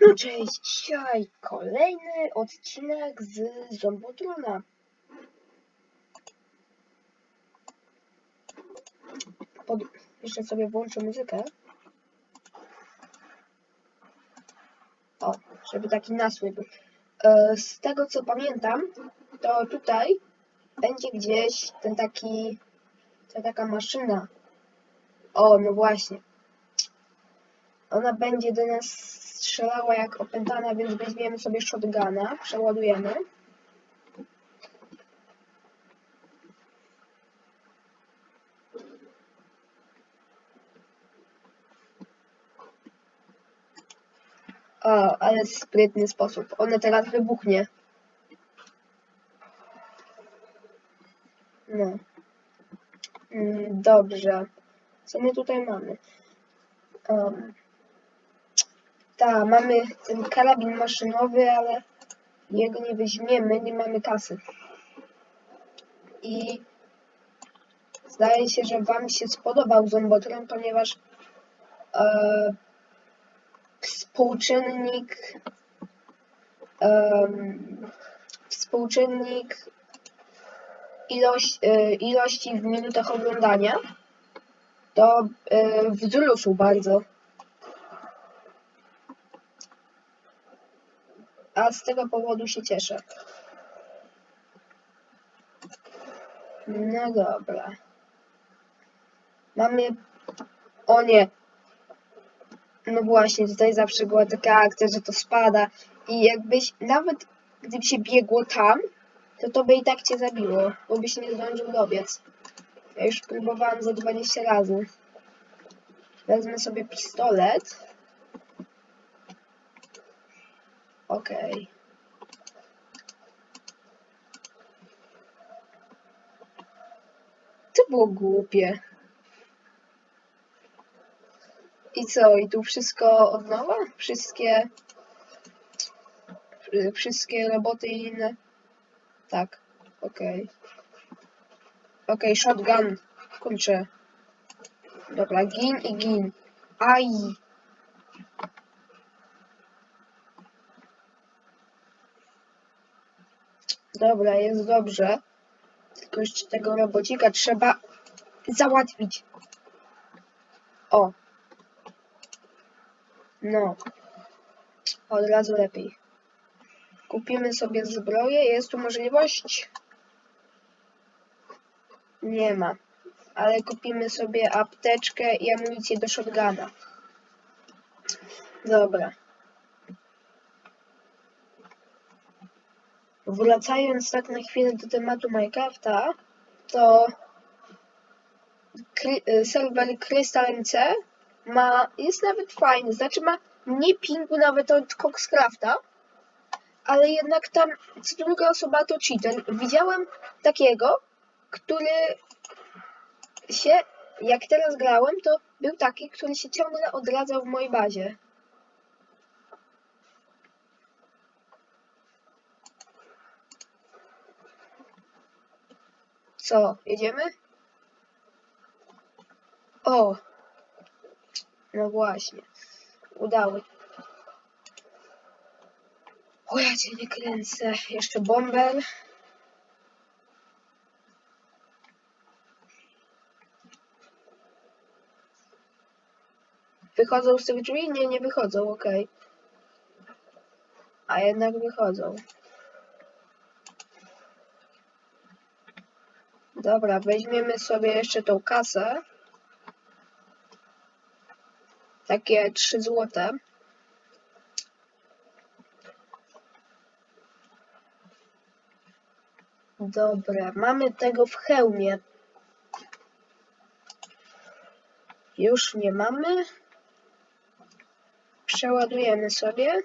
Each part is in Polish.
No cześć, dzisiaj kolejny odcinek z Zombotrona. Pod... Jeszcze sobie włączę muzykę. O, żeby taki nasły był. E, Z tego co pamiętam, to tutaj będzie gdzieś ten taki, ta taka maszyna. O, no właśnie. Ona będzie do nas strzelała jak opętana, więc weźmiemy sobie shotguna, przeładujemy. O, ale sprytny sposób. Ona teraz wybuchnie. No. Mm, Dobrze. Co my tutaj mamy? Um, tak, mamy ten karabin maszynowy, ale jego nie weźmiemy, nie mamy kasy. I zdaje się, że Wam się spodobał Zombotron, ponieważ e, współczynnik em, współczynnik ilość, e, ilości w minutach oglądania to e, wzrósł bardzo. A z tego powodu się cieszę. No dobra. Mamy... O nie. No właśnie, tutaj zawsze była taka akcja, że to spada i jakbyś, nawet gdyby się biegło tam, to to by i tak cię zabiło, bo byś nie zdążył dobiec. Ja już próbowałam za 20 razy. Wezmę sobie pistolet. Okej. To było głupie. I co? I tu wszystko od nowa? Wszystkie... wszy- Wszystkie roboty i inne? Tak. Okej. Okej, shotgun. Kurczę. Dobra, gin i gin. Aj! Dobra, jest dobrze. Tylko jeszcze tego robocika trzeba załatwić. O. No. Od razu lepiej. Kupimy sobie zbroję. Jest tu możliwość? Nie ma. Ale kupimy sobie apteczkę i amunicję do shotguna. Dobra. Wracając tak na chwilę do tematu Minecrafta, to kry, y, serwer Crystal MC ma, jest nawet fajny, znaczy ma mniej pingu nawet od Coxcrafta, ale jednak tam co druga osoba to cheater. Widziałem takiego, który się, jak teraz grałem, to był taki, który się ciągle odradzał w mojej bazie. Co, jedziemy? O! No właśnie. Udało. O, ja cię nie kręcę. Jeszcze bomber. Wychodzą z tych drzwi? Nie, nie wychodzą, okej. A jednak wychodzą. Dobra, weźmiemy sobie jeszcze tą kasę. Takie 3 złote. Dobra, mamy tego w hełmie. Już nie mamy. Przeładujemy sobie.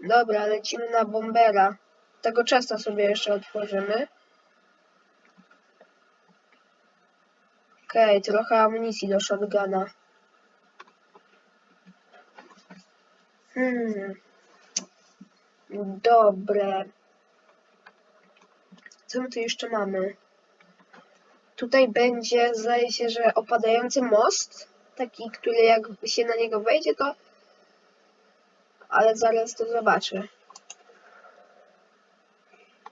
Dobra, lecimy na bombera. Tego czasa sobie jeszcze otworzymy. Okej, trochę amunicji do shotguna. Hmm. Dobre. Co my tu jeszcze mamy? Tutaj będzie, zdaje się, że opadający most. taki, który jak się na niego wejdzie, to... Ale zaraz to zobaczę.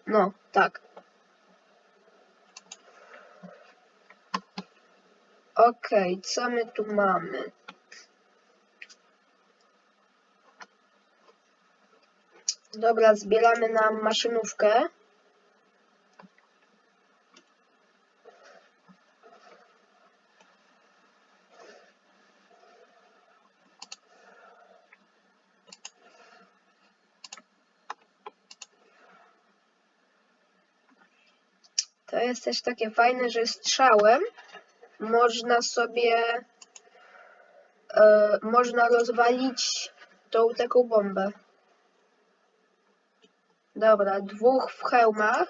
No, tak. Okej, co my tu mamy? Dobra, zbieramy nam maszynówkę. To jest też takie fajne, że strzałem można sobie e, można rozwalić tą taką bombę. Dobra, dwóch w hełmach.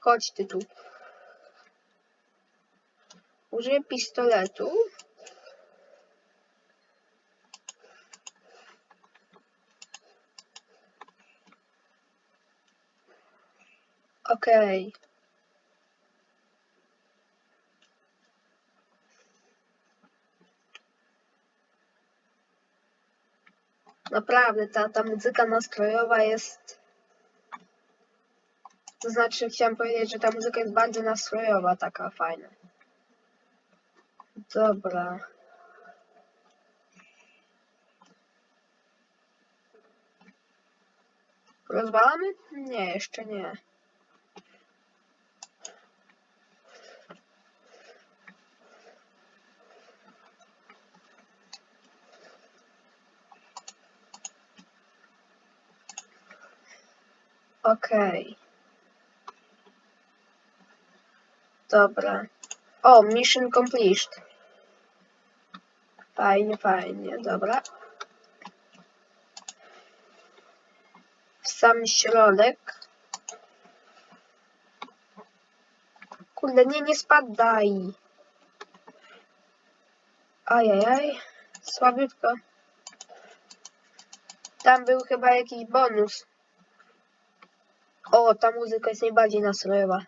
Chodź ty tu. Użyję pistoletu. Okej. Naprawdę, ta, ta muzyka nastrojowa jest... To znaczy, chciałam powiedzieć, że ta muzyka jest bardzo nastrojowa, taka fajna. Dobra. Rozwalamy? Nie, jeszcze nie. Okej. Dobra. O, mission completed. Fajnie, fajnie, dobra. W sam środek. Kurde, nie, nie spadaj. Ajajaj, słabiutko. Tam był chyba jakiś bonus. O, ta muzyka jest najbardziej nastrojowa.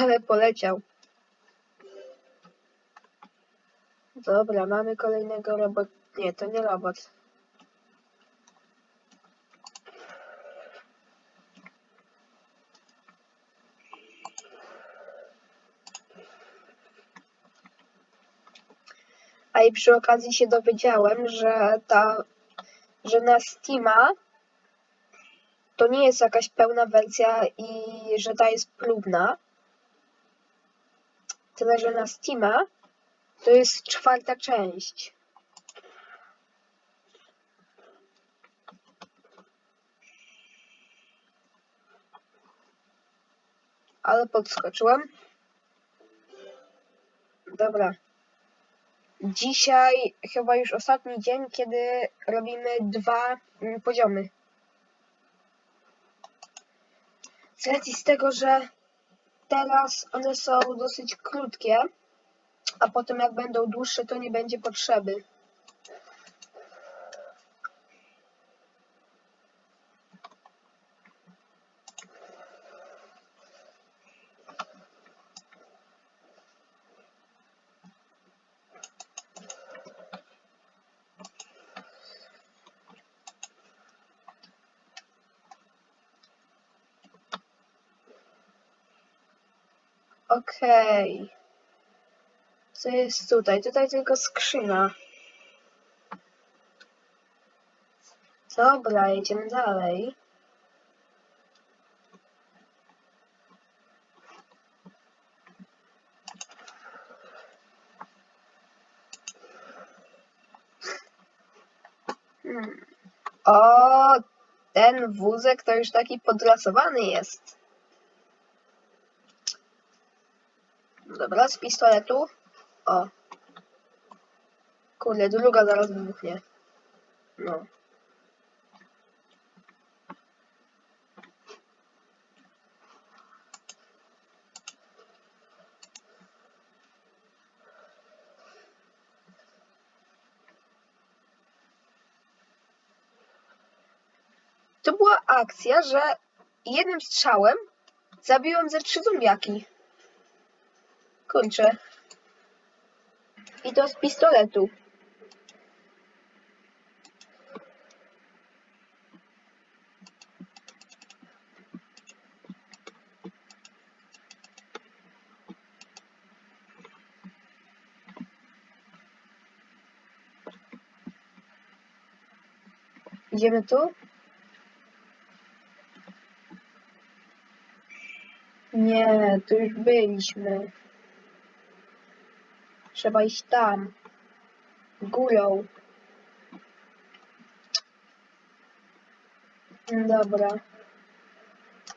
Ale poleciał. Dobra, mamy kolejnego robot. Nie, to nie robot. I przy okazji się dowiedziałem, że ta, że na Steama to nie jest jakaś pełna wersja i że ta jest próbna. Tyle, że na Steama to jest czwarta część. Ale podskoczyłem. Dobra. Dzisiaj chyba już ostatni dzień, kiedy robimy dwa mm, poziomy. Z racji z tego, że teraz one są dosyć krótkie, a potem jak będą dłuższe, to nie będzie potrzeby. Okej. Co jest tutaj? Tutaj tylko skrzyna. Dobra, jedziemy dalej. Hmm. O, ten wózek to już taki podlasowany jest. Dobra, z pistoletu. O. Kurde, druga zaraz wybuchnie. No. była akcja, że jednym strzałem zabiłem ze trzy zombiaki. Kurczę. I to z pistoletu. Idziemy tu? Nie, tu już byliśmy. Trzeba iść tam. Górą. Dobra.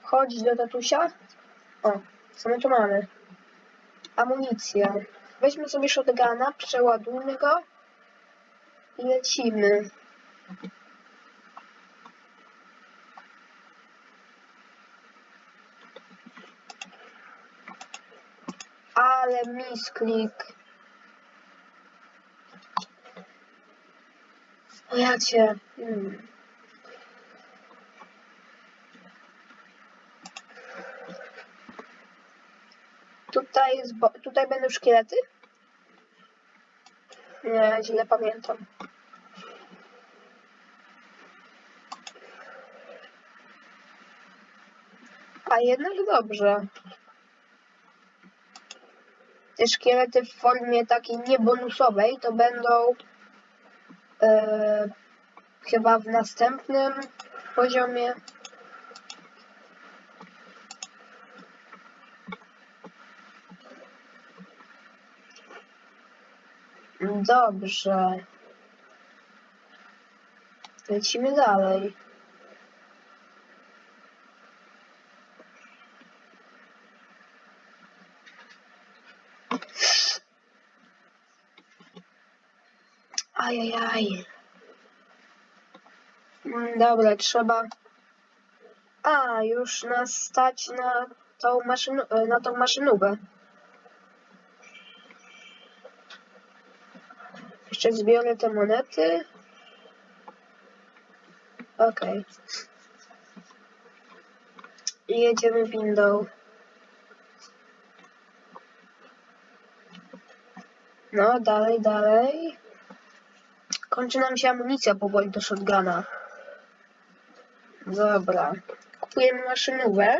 Chodź do tatusia. O, co my tu mamy? Amunicja. Weźmy sobie shotguna, przeładujmy go i lecimy. Ale misklik. O. Hmm. Tutaj, jest tutaj będą szkielety? Nie, źle pamiętam. A jednak dobrze. Te szkielety w formie takiej niebonusowej to będą e, chyba w następnym poziomie. Dobrze. Lecimy dalej. Ajajaj. Dobra, trzeba. A, już nas stać na tą, maszyn... na tą maszynówę. Jeszcze zbiorę te monety. Okej. I jedziemy windą. No, dalej, dalej. Kończy nam się amunicja powoli do shotguna. Dobra. Kupujemy maszynówę.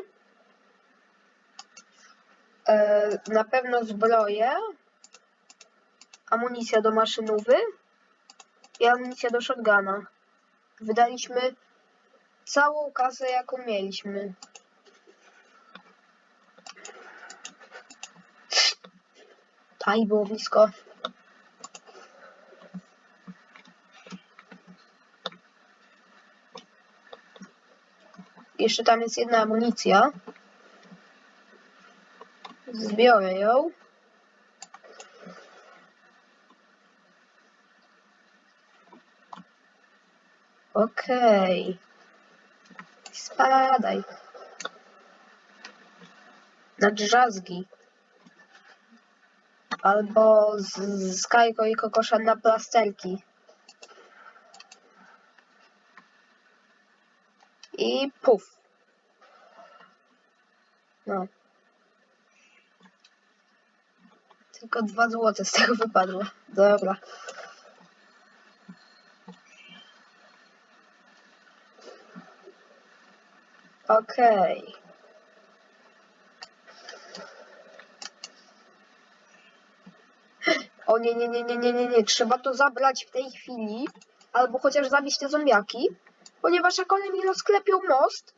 E, na pewno zbroję. Amunicja do maszynówy. I amunicja do shotguna. Wydaliśmy całą kasę, jaką mieliśmy. Aj, było blisko. Jeszcze tam jest jedna amunicja. Zbiorę ją. Okej. Spadaj. Na drzazgi. Albo z, z Kajko i Kokosza na plasterki. I puf. No. Tylko dwa złote z tego wypadło. Dobra. Okej. O nie, nie, nie, nie, nie, nie, nie. Trzeba to zabrać w tej chwili. Albo chociaż zabić te zombiaki. Ponieważ jak one mi rozklepią most...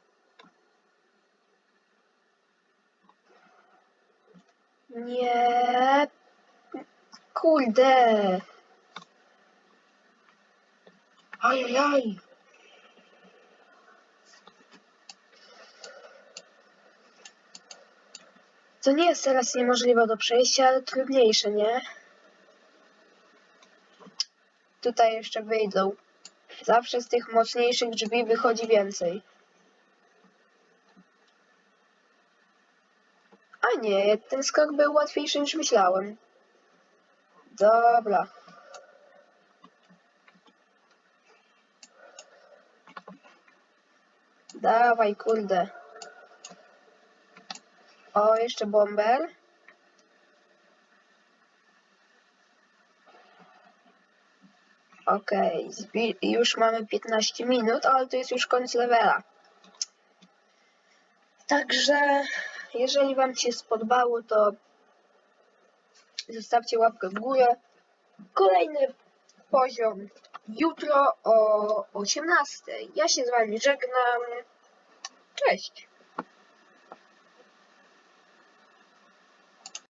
Nie. Kurde. Ajajaj. To nie jest teraz niemożliwe do przejścia, ale trudniejsze, nie? Tutaj jeszcze wyjdą. Zawsze z tych mocniejszych drzwi wychodzi więcej. A nie, ten skok był łatwiejszy niż myślałem. Dobra. Dawaj, kurde. O, jeszcze bomber. Okej, zbi- już mamy 15 minut, ale to jest już koniec levela. Także, jeżeli Wam się spodobało, to zostawcie łapkę w górę. Kolejny poziom jutro o 18. Ja się z Wami żegnam. Cześć.